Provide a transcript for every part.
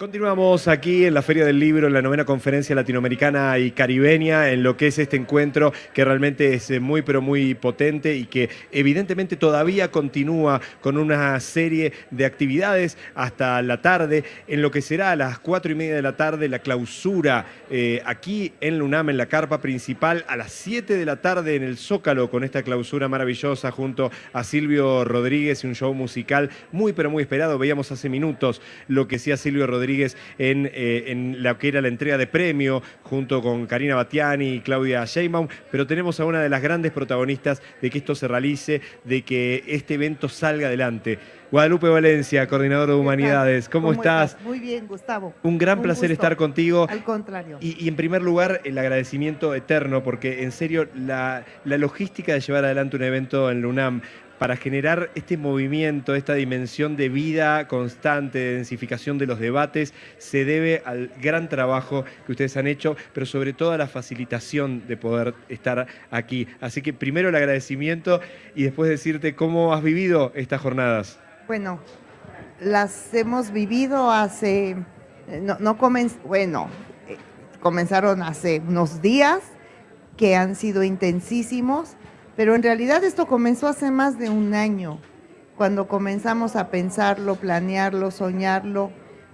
Continuamos aquí en la Feria del Libro, en la novena conferencia latinoamericana y caribeña, en lo que es este encuentro que realmente es eh, muy pero muy potente y que evidentemente todavía continúa con una serie de actividades hasta la tarde, en lo que será a las cuatro y media de la tarde la clausura eh, aquí en Lunam, en la carpa principal, a las 7 de la tarde en el Zócalo con esta clausura maravillosa junto a Silvio Rodríguez y un show musical muy pero muy esperado. Veíamos hace minutos lo que hacía Silvio Rodríguez en, eh, en la que era la entrega de premio junto con Karina Batiani y Claudia Sheinbaum, pero tenemos a una de las grandes protagonistas de que esto se realice, de que este evento salga adelante. Guadalupe Valencia, coordinador de Humanidades, ¿cómo, estás? Muy bien, Gustavo. Un gran placer estar contigo. Al contrario. Y, en primer lugar, el agradecimiento eterno, porque en serio, la, la logística de llevar adelante un evento en LUNAM para generar este movimiento, esta dimensión de vida constante, de densificación de los debates, se debe al gran trabajo que ustedes han hecho, pero sobre todo a la facilitación de poder estar aquí. Así que primero el agradecimiento y después decirte cómo has vivido estas jornadas. Bueno, las hemos vivido hace, no, no bueno, eh, comenzaron hace unos días que han sido intensísimos pero en realidad esto comenzó hace más de un año, cuando comenzamos a pensarlo, planearlo, soñarlo,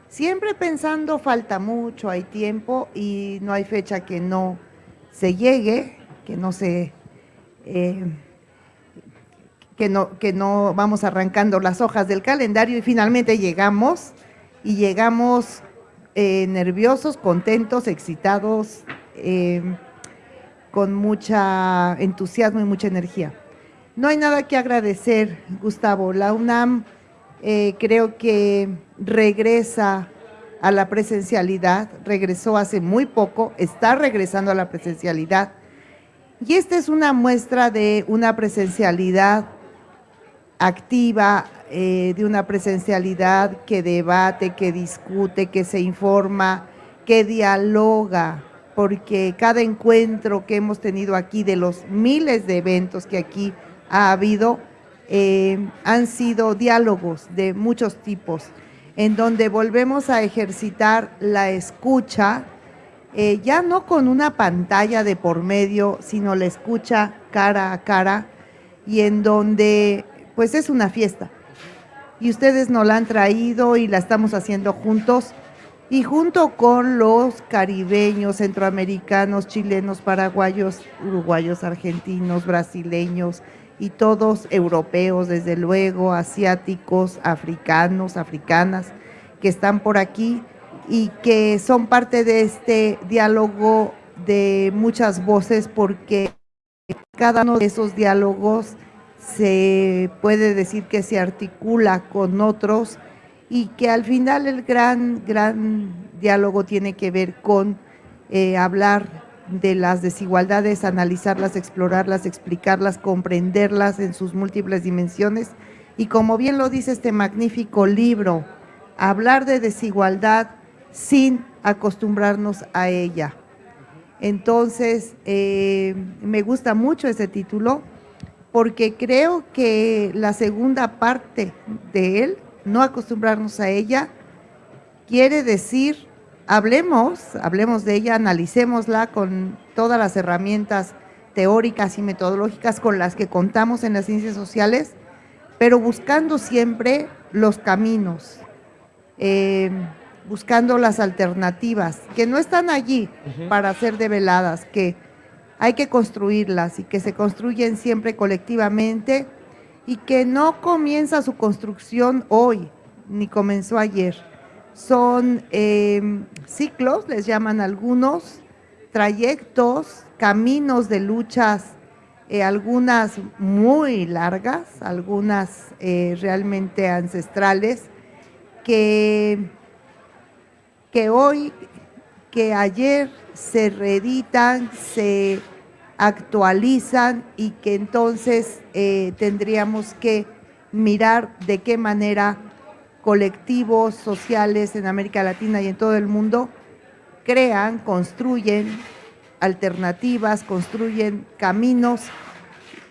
siempre pensando falta mucho, hay tiempo y no hay fecha que no se llegue, que no se... Eh, que no, que no vamos arrancando las hojas del calendario y finalmente llegamos y llegamos eh, nerviosos, contentos, excitados, eh, con mucha entusiasmo y mucha energía. No hay nada que agradecer, Gustavo. La UNAM eh, creo que regresa a la presencialidad, regresó hace muy poco, está regresando a la presencialidad. Y esta es una muestra de una presencialidad activa, eh, de una presencialidad que debate, que discute, que se informa, que dialoga, porque cada encuentro que hemos tenido aquí, de los miles de eventos que aquí ha habido, eh, han sido diálogos de muchos tipos, en donde volvemos a ejercitar la escucha, eh, ya no con una pantalla de por medio, sino la escucha cara a cara, y en donde pues es una fiesta. Y ustedes nos la han traído y la estamos haciendo juntos, y junto con los caribeños, centroamericanos, chilenos, paraguayos, uruguayos, argentinos, brasileños y todos europeos, desde luego, asiáticos, africanos, africanas, que están por aquí y que son parte de este diálogo de muchas voces porque cada uno de esos diálogos se puede decir que se articula con otros y que al final el gran, gran diálogo tiene que ver con eh, hablar de las desigualdades, analizarlas, explorarlas, explicarlas, comprenderlas en sus múltiples dimensiones y como bien lo dice este magnífico libro, hablar de desigualdad sin acostumbrarnos a ella. Entonces, eh, me gusta mucho ese título porque creo que la segunda parte de él no acostumbrarnos a ella, quiere decir, hablemos, hablemos de ella, analicémosla con todas las herramientas teóricas y metodológicas con las que contamos en las ciencias sociales, pero buscando siempre los caminos, eh, buscando las alternativas, que no están allí para ser develadas, que hay que construirlas y que se construyen siempre colectivamente y que no comienza su construcción hoy, ni comenzó ayer. Son eh, ciclos, les llaman algunos, trayectos, caminos de luchas, eh, algunas muy largas, algunas eh, realmente ancestrales, que, que hoy, que ayer se reeditan, se actualizan y que entonces eh, tendríamos que mirar de qué manera colectivos sociales en América Latina y en todo el mundo crean, construyen alternativas, construyen caminos,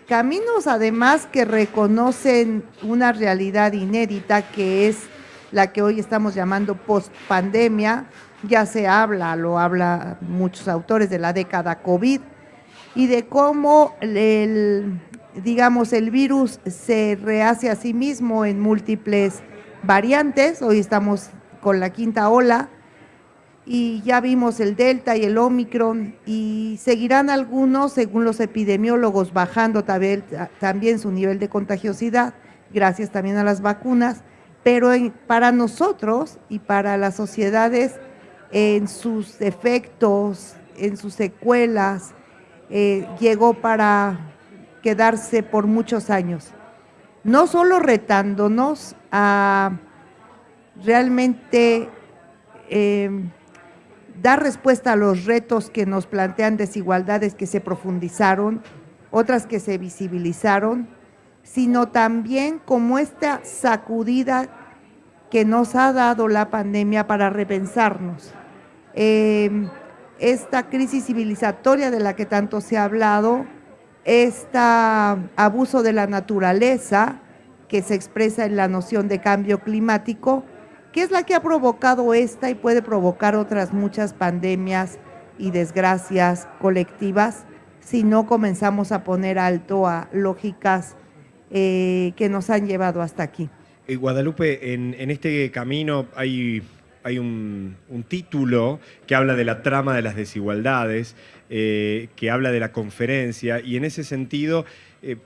caminos además que reconocen una realidad inédita que es la que hoy estamos llamando post-pandemia, ya se habla, lo habla muchos autores de la década COVID, y de cómo el, digamos, el virus se rehace a sí mismo en múltiples variantes, hoy estamos con la quinta ola, y ya vimos el Delta y el Omicron y seguirán algunos, según los epidemiólogos, bajando también, también su nivel de contagiosidad, gracias también a las vacunas, pero para nosotros y para las sociedades en sus efectos, en sus secuelas, eh, llegó para quedarse por muchos años. No solo retándonos a realmente eh, dar respuesta a los retos que nos plantean desigualdades que se profundizaron, otras que se visibilizaron, sino también como esta sacudida que nos ha dado la pandemia para repensarnos. Em, esta crisis civilizatoria de la que tanto se ha hablado, este abuso de la naturaleza que se expresa en la noción de cambio climático, que es la que ha provocado esta y puede provocar otras muchas pandemias y desgracias colectivas si no comenzamos a poner alto a lógicas eh, que nos han llevado hasta aquí. Eh, Guadalupe, en, este camino hay, hay un, título que habla de la trama de las desigualdades, eh, que habla de la conferencia, y en ese sentido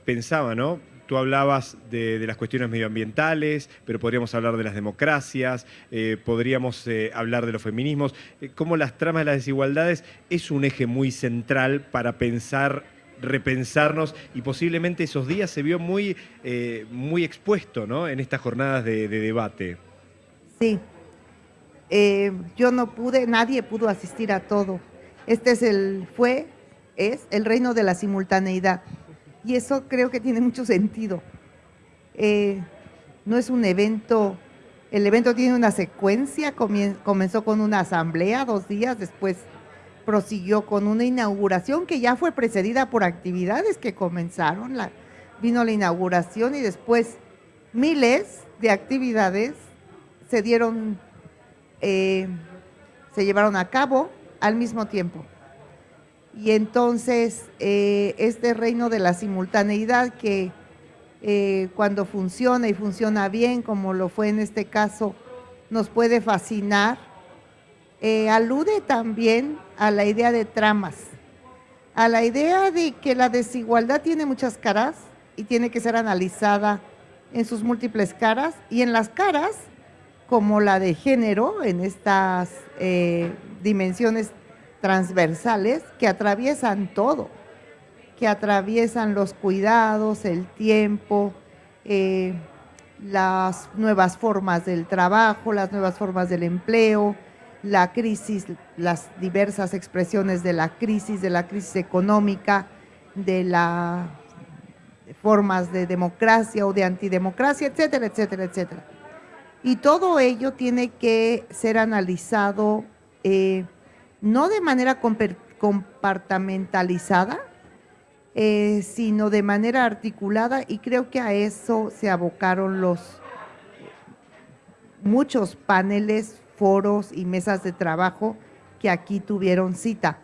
pensaba, ¿no? Tú hablabas de, las cuestiones medioambientales, pero podríamos hablar de las democracias, eh, podríamos eh, hablar de los feminismos, eh, cómo las tramas de las desigualdades es un eje muy central para pensar repensarnos y posiblemente esos días se vio muy, muy expuesto ¿no? en estas jornadas de, de debate. Sí, yo no pude, nadie pudo asistir a todo. Este es el, fue, es el reino de la simultaneidad y eso creo que tiene mucho sentido. Eh, no es un evento, el evento tiene una secuencia, comenzó con una asamblea dos días, después prosiguió con una inauguración que ya fue precedida por actividades que comenzaron, vino la inauguración y después miles de actividades se dieron, eh, se llevaron a cabo al mismo tiempo. Y entonces eh, este reino de la simultaneidad que eh, cuando funciona y funciona bien, como lo fue en este caso, nos puede fascinar, alude también a la idea de tramas, a la idea de que la desigualdad tiene muchas caras y tiene que ser analizada en sus múltiples caras y en las caras como la de género, en estas dimensiones transversales que atraviesan todo, que atraviesan los cuidados, el tiempo, eh, las nuevas formas del trabajo, las nuevas formas del empleo, la crisis, las diversas expresiones de la crisis, de la crisis económica, de las formas de democracia o de antidemocracia, etcétera, etcétera, etcétera. Y todo ello tiene que ser analizado eh, no de manera compartamentalizada, eh, sino de manera articulada y creo que a eso se abocaron los muchos paneles, foros y mesas de trabajo que aquí tuvieron cita.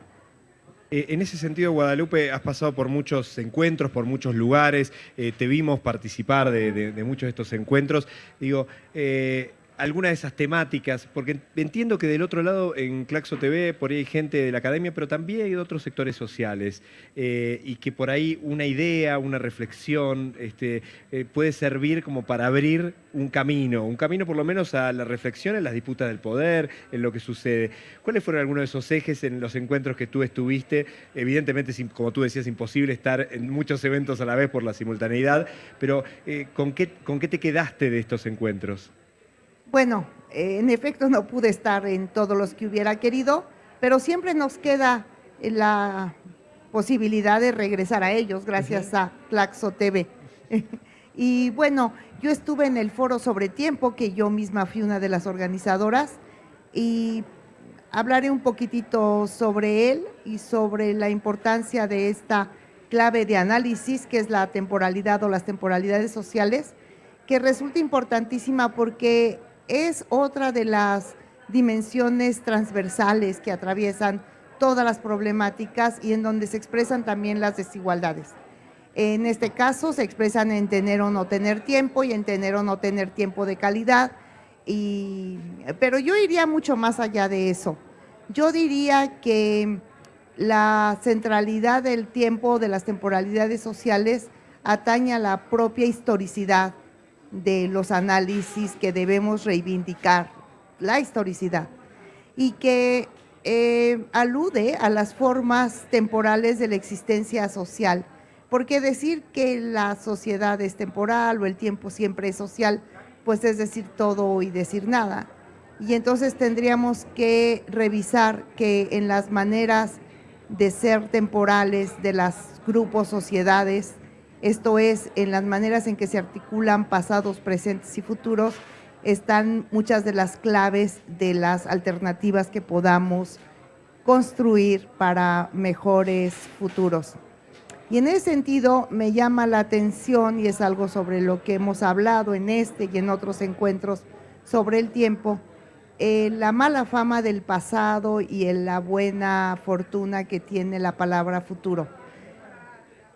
Eh, en ese sentido, Guadalupe, has pasado por muchos encuentros, por muchos lugares, eh, te vimos participar de, muchos de estos encuentros. Digo, alguna de esas temáticas, porque entiendo que del otro lado en Claxo TV por ahí hay gente de la academia, pero también hay otros sectores sociales, eh, y que por ahí una idea, una reflexión este, eh, puede servir como para abrir un camino, un camino por lo menos a la reflexión en las disputas del poder, en lo que sucede. ¿Cuáles fueron algunos de esos ejes en los encuentros que tú estuviste? Evidentemente, como tú decías, imposible estar en muchos eventos a la vez por la simultaneidad, pero eh, ¿con, qué, ¿con qué te quedaste de estos encuentros? Bueno, eh, en efecto no pude estar en todos los que hubiera querido, pero siempre nos queda la posibilidad de regresar a ellos gracias a Claxo TV. y bueno, yo estuve en el foro sobre tiempo, que yo misma fui una de las organizadoras, y hablaré un poquitito sobre él y sobre la importancia de esta clave de análisis, que es la temporalidad o las temporalidades sociales, que resulta importantísima porque es otra de las dimensiones transversales que atraviesan todas las problemáticas y en donde se expresan también las desigualdades. En este caso se expresan en tener o no tener tiempo y en tener o no tener tiempo de calidad, pero yo iría mucho más allá de eso. Yo diría que la centralidad del tiempo, de las temporalidades sociales, atañe a la propia historicidad de los análisis que debemos reivindicar, la historicidad, y que eh, alude a las formas temporales de la existencia social, porque decir que la sociedad es temporal o el tiempo siempre es social, pues es decir todo y decir nada. Y entonces tendríamos que revisar que en las maneras de ser temporales de los grupos, sociedades, esto es, en las maneras en que se articulan pasados, presentes y futuros, están muchas de las claves de las alternativas que podamos construir para mejores futuros. Y en ese sentido me llama la atención, y es algo sobre lo que hemos hablado en este y en otros encuentros sobre el tiempo, eh, la mala fama del pasado y la buena fortuna que tiene la palabra futuro.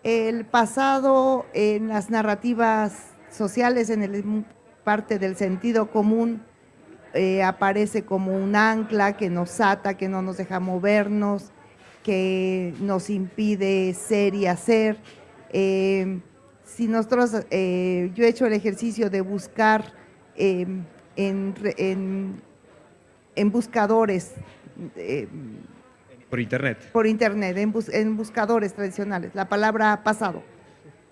El pasado en las narrativas sociales, en el, parte del sentido común, eh, aparece como un ancla que nos ata, que no nos deja movernos, que nos impide ser y hacer. Eh, si nosotros, yo he hecho el ejercicio de buscar en buscadores. Por internet. Por internet, en, buscadores tradicionales, la palabra pasado.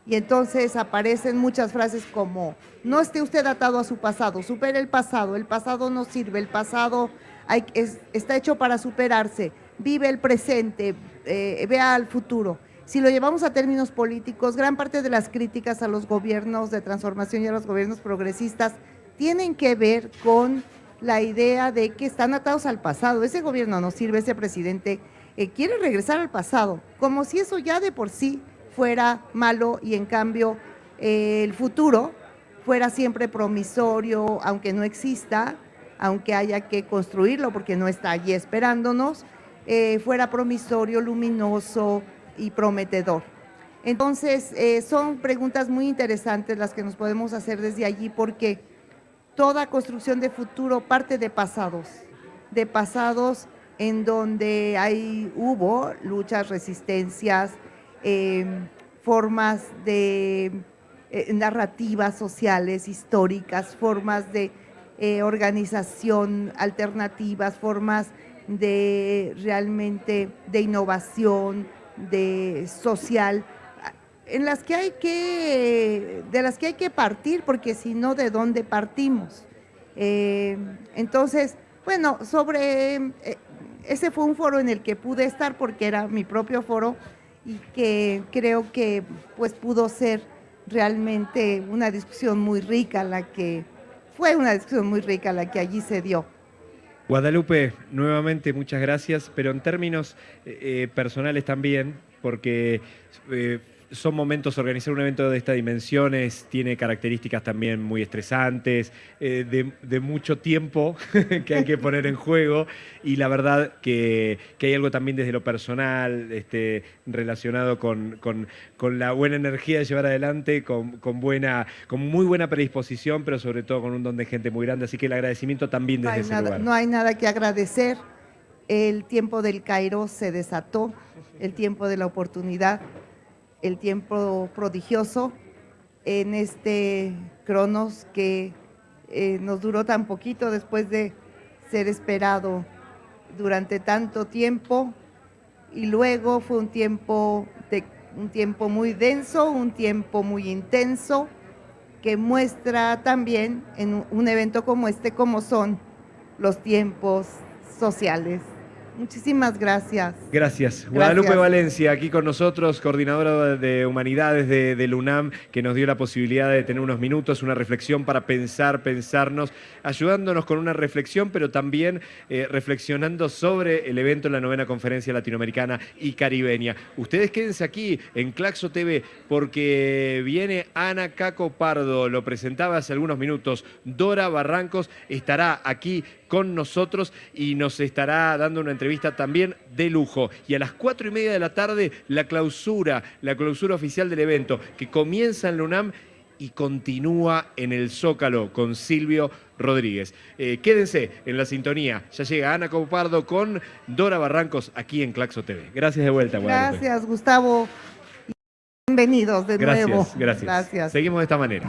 Y entonces aparecen muchas frases como, no esté usted atado a su pasado, supere el pasado, el pasado no sirve, el pasado está hecho para superarse, vive el presente, eh, vea al futuro. Si lo llevamos a términos políticos, gran parte de las críticas a los gobiernos de transformación y a los gobiernos progresistas tienen que ver con la idea de que están atados al pasado. Ese gobierno no sirve, ese presidente eh, quiere regresar al pasado, como si eso ya de por sí fuera malo y en cambio eh, el futuro fuera siempre promisorio, aunque no exista, aunque haya que construirlo porque no está allí esperándonos, eh, fuera promisorio, luminoso y prometedor. Entonces, son preguntas muy interesantes las que nos podemos hacer desde allí porque toda construcción de futuro parte de pasados, de pasados en donde hay, hubo luchas, resistencias, em, formas de eh, narrativas sociales, históricas, formas de eh, organización alternativas, formas de realmente de innovación, de social, en las que hay que, de las que hay que partir, porque si no, ¿de dónde partimos? Eh, entonces, bueno, sobre, eh, ese fue un foro en el que pude estar porque era mi propio foro y que creo que pues pudo ser realmente una discusión muy rica la que, fue una discusión muy rica la que allí se dio. Guadalupe, nuevamente muchas gracias, pero en términos eh, personales también, porque son momentos, organizar un evento de estas dimensiones tiene características también muy estresantes, eh, de, mucho tiempo que hay que poner en juego. Y la verdad que, hay algo también desde lo personal este, relacionado con, la buena energía de llevar adelante, con, buena, con muy buena predisposición, pero sobre todo con un don de gente muy grande, así que el agradecimiento también desde ese lugar. No hay nada que agradecer, el tiempo del Cairo se desató, el tiempo de la oportunidad el tiempo prodigioso en este Cronos que eh, nos duró tan poquito después de ser esperado durante tanto tiempo. Y luego fue un tiempo, de, un tiempo muy denso, un tiempo muy intenso que muestra también en un evento como este cómo son los tiempos sociales Muchísimas gracias. Gracias. Guadalupe Gracias. Valencia, aquí con nosotros, coordinadora de Humanidades de, del UNAM, que nos dio la posibilidad de tener unos minutos, una reflexión para pensar, pensarnos, ayudándonos con una reflexión, pero también eh, reflexionando sobre el evento en la novena conferencia latinoamericana y caribeña. Ustedes quédense aquí en Claxo TV porque viene Ana Caco Pardo, lo presentaba hace algunos minutos. Dora Barrancos estará aquí con nosotros y nos estará dando una entrevista también de lujo. Y a las cuatro y media de la tarde, la clausura, la clausura oficial del evento, que comienza en la UNAM y continúa en el Zócalo con Silvio Rodríguez. Eh, quédense en la sintonía. Ya llega Ana Copardo con Dora Barrancos aquí en Claxo TV. Gracias de vuelta, Guadalupe. Gracias, Gustavo. Bienvenidos de Gracias, nuevo. gracias. Gracias. Seguimos de esta manera.